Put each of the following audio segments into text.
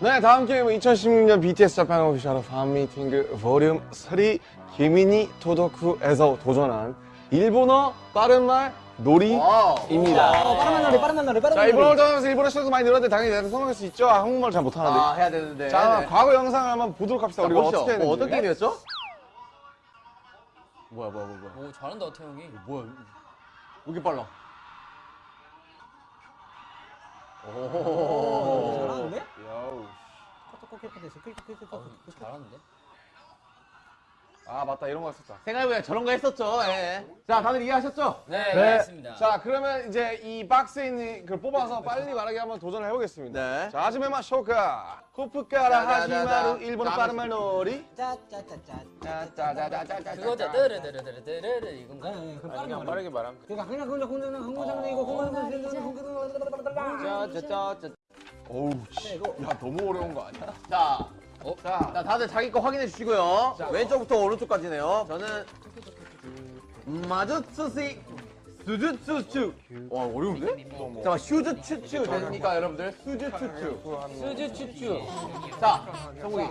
네, 다음 게임은 2016년 BTS 자판 오피셜 팬미팅 볼륨 3 기미니 토도쿠에서 도전한 일본어 빠른 말 놀이입니다. 어, 빠른 놀이 빠른 놀이 빠른 자, 놀이 일본어를 떠나면서 일본어 시도도 많이 늘었는데 당연히 내가 성공할 수 있죠? 아, 한국말 잘 못하는데. 아 해야 되는데. 자, 네. 과거 영상을 한번 보도록 합시다. 자, 우리가 보시죠. 어떻게 했는지. 뭐 어떤 게임이었죠? 뭐야 뭐야 뭐야. 오 잘한다 태영이. 뭐야? 왜 이렇게 빨라? 오. 잘하는데? 야우. 어, 잘하는데. 아, 맞다. 이런 거 했었다. 생각해보면 저런 거 했었죠. 예. 자 다들 이해하셨죠? 네, 네. 알겠습니다. 자, 그러면 이제 이 박스에 있는 걸 뽑아서 빨리 말하기 한번 도전을 해보겠습니다. 네. 자, 하지메마 쇼카. 후프카라 하지마루 일본어 빠른 말 놀이. 짜짜짜짜 그거죠. 뜨르르르르르르 이건가? 그 빠른 놀이 빠르게 말하면 그러니까 그냥 그냥 그냥 그냥 한국장르 이거 짜짜짜짜. 어우, 씨. 야, 너무 어려운 거 아니야? 자. 어? 자, 자, 다들 자기 거 확인해 주시고요. 왼쪽부터 오른쪽까지네요. 저는 마주츠시 수주츠추. 와 어려운데? 잠깐 슈즈추추 되니까 여러분들 수주추추. 수주 추추. 자, 성국이.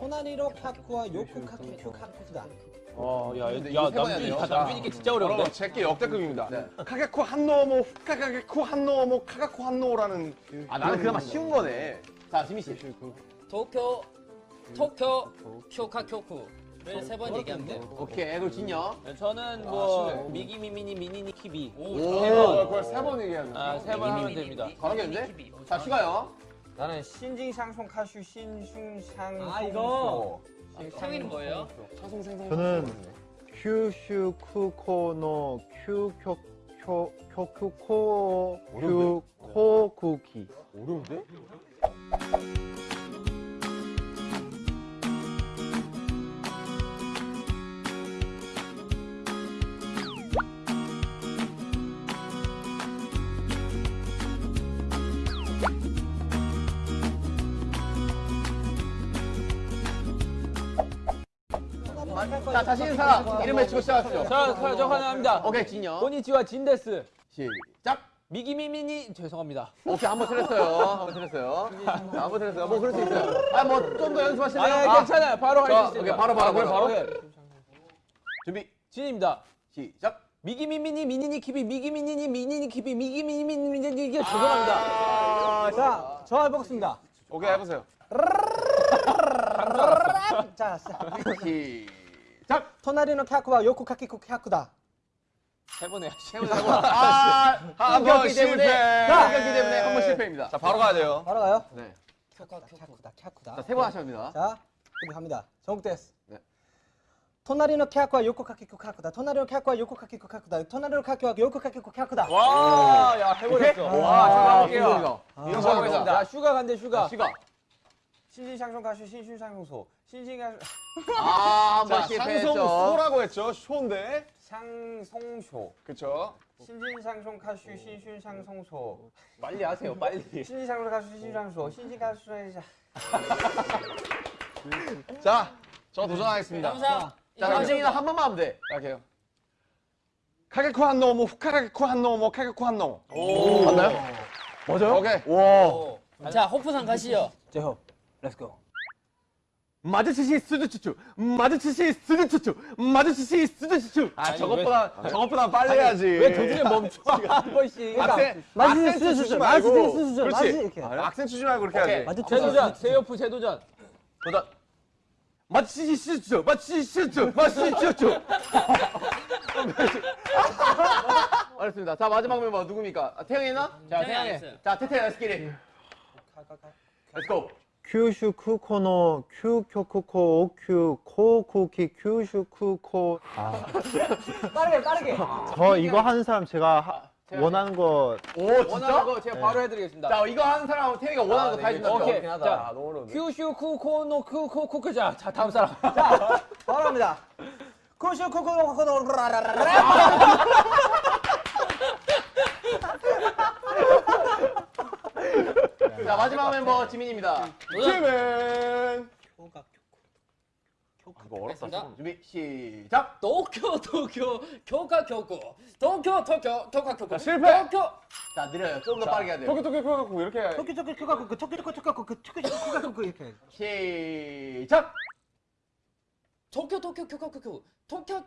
호나리로 카쿠와 요쿠 카쿠 큐 카쿠다 어, 야, 남준이? 다 남준이께 진짜 어려운데? 여러분, 제게 역대급입니다. 네. 카게쿠 한노모, 후카가게쿠 한노모, 카가쿠 한노라는. 그- 아 나는 그나마 쉬운 거네. 자, 지민 씨. 도쿄 도쿄 쿄카 쿄쿠를 세 번 얘기하면 돼. 오케이, 그리고 진영. 저는 뭐 미기 미미니 미니니 키비 오, 오. 세 번. 그걸 세 번 얘기하는 거야. 아, 세 번 하면 됩니다. 가능했는데? 자, 슈가요. 나는 신징 샹송 카슈 신슝샹 아, 이거. 태영이는 뭐예요? 저는 큐슈 쿠코노 큐쿄 쿄 쿄쿠코 큐코쿠키 어려운데? 자, 자신 있는 사람 이름 외치고 시작하시죠. 자, 자, 저 환영합니다. 오케이, 진영. 고니치와 진데스. 시작. 미기 미미니 죄송합니다. 오케이, 한번 틀렸어요. 한번 틀렸어요. 자, 한번 틀렸어요. 뭐 그럴 수 있어요. 아, 뭐 좀 더 연습하실래요? 아, 괜찮아요. 바로 자, 할수 있어요. 오케이, 바로, 바로, 아, 그래, 바로. 해. 준비, 진입니다. 시작. 미기 미미니 미니니 키비 미기 미니니 미니니 키비 미기 미니니 미니니 이게 죄송합니다. 자, 저 해보겠습니다 오케이, 해보세요. 자 시작. 토나리노 카쿠와 요쿠 카키쿠 카쿠다 세번 해야지. 해보자, 해보자. 아, 한 끊겼기 번 때문에, 실패. 끊겼기 때문에 한 번 실패입니다. 자, 바로 가야 돼요. 바로 가요 네. 쿄쿠. 카쿠다 카쿠다 자, 세번 하셔야 됩니다. 자 준비 갑니다 정국됐어 네. 토나리노 카쿠와 요쿠 카키쿠 카쿠다 토나리노 카쿠와 요쿠 카키쿠 카쿠다 토나리노 카쿠와 요쿠 카키쿠 카쿠다 와, 야, 해버렸어. 와, 자, 힘들죠. 해볼게요. 이런 자, 거 해보겠습니다. 자, 슈가 간대, 슈가. 시가. 신신샹송 카슈 신슝샹소. 신신샹 아, 한번 자, 실패했죠. 상송소라고 했죠. 쇼인데. 샹송쇼. 그쵸? 신진상송 카슈 신순상송소. 빨리 하세요, 빨리. 신진상송 카슈 신순상소. 신진가슈 자, 저 도전하겠습니다. 감사. 자, 남진이는 한 번만 하면 돼. 할게요. 카게쿠 한노모, 후카가게쿠 한노모, 카게쿠 한노. 오. 맞나요? 맞아요? 오케이. 오. 자 호프상 가시죠. 제호 렛츠고 마주치시 수주추추. 마주치시 수주추추. 마주치시 수주추추. 아, 저것보다, 저것보다 빨리 해야지. 왜 도중에 멈춰? 한 번씩. 수수, 주지 맛있는 말고. 수수, 그렇지. 이렇게. 아, 악센 주지 말고 이렇게 해야지. 맞아 재도전, 세요프 재도전. 도전. 마주치시 수주추. 마주치시 수주추. 마주치시 수주추. 알겠습니다. 자, 마지막 멤버 누굽니까? 아, 태영이 나? 자, 태영이 태영이. 자, 태태, 렛츠기리. 렛츠고. 큐슈 쿠코노 큐쿄쿠코 큐코쿠키 큐슈 쿠코 빠르게 빠르게 저 이거 하는 사람 제가 하- 원하는 거 오, 원하는 진짜? 거 제가 바로 해드리겠습니다. 자, 이거 하는 사람은 태영이가 원하는 거 다 해준다. 오케이. 자, 너무 어려운데. 큐슈 쿠코노 쿠코쿠크 자, 자 다음 사람. 바로 갑니다 쿠슈 쿠쿠 쿠쿠 라라라라 자, 마지막 멤버 지민입니다. 도전. 지멘. 이거 어렵다. 준비, 시작. 도쿄 도쿄 교카 교쿠 도쿄 도쿄 교쿠 자, 실패. 도쿄 자, 느려요. 좀 더 빠르게 해야 돼요. 토끼 토끼 코카코 이렇게 해. 토끼 토끼 큐카쿠 토끼 토끼 큐카쿠 토끼 토끼 큐카쿠 이렇게. 시작! 도쿄 도쿄 쿄코쿠 도쿄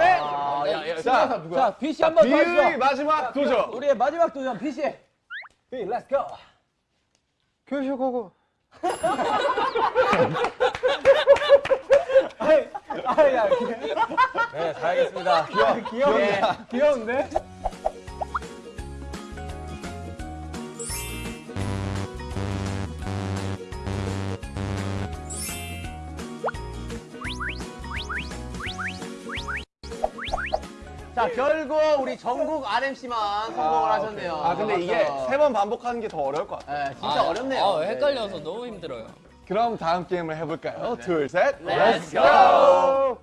아, 야, 야, 자, 자, 누구야? 자, 비씨 한번 더 하시죠. 마지막 도전. 우리의 마지막 도전 비씨. 비, 렛츠 고. 교쇼고고. 아야. 네, 잘하겠습니다. 귀여, 귀여운데. 귀여운데? 자, 결국 우리 전국 RMC만 성공을 하셨네요. 아 근데 이게 박수. 세번 반복하는 게 더 어려울 것 같아. 네, 진짜 어렵네요. 아, 네. 헷갈려서 너무 힘들어요. 그럼 다음 게임을 해볼까요? 둘, 셋. Let's go!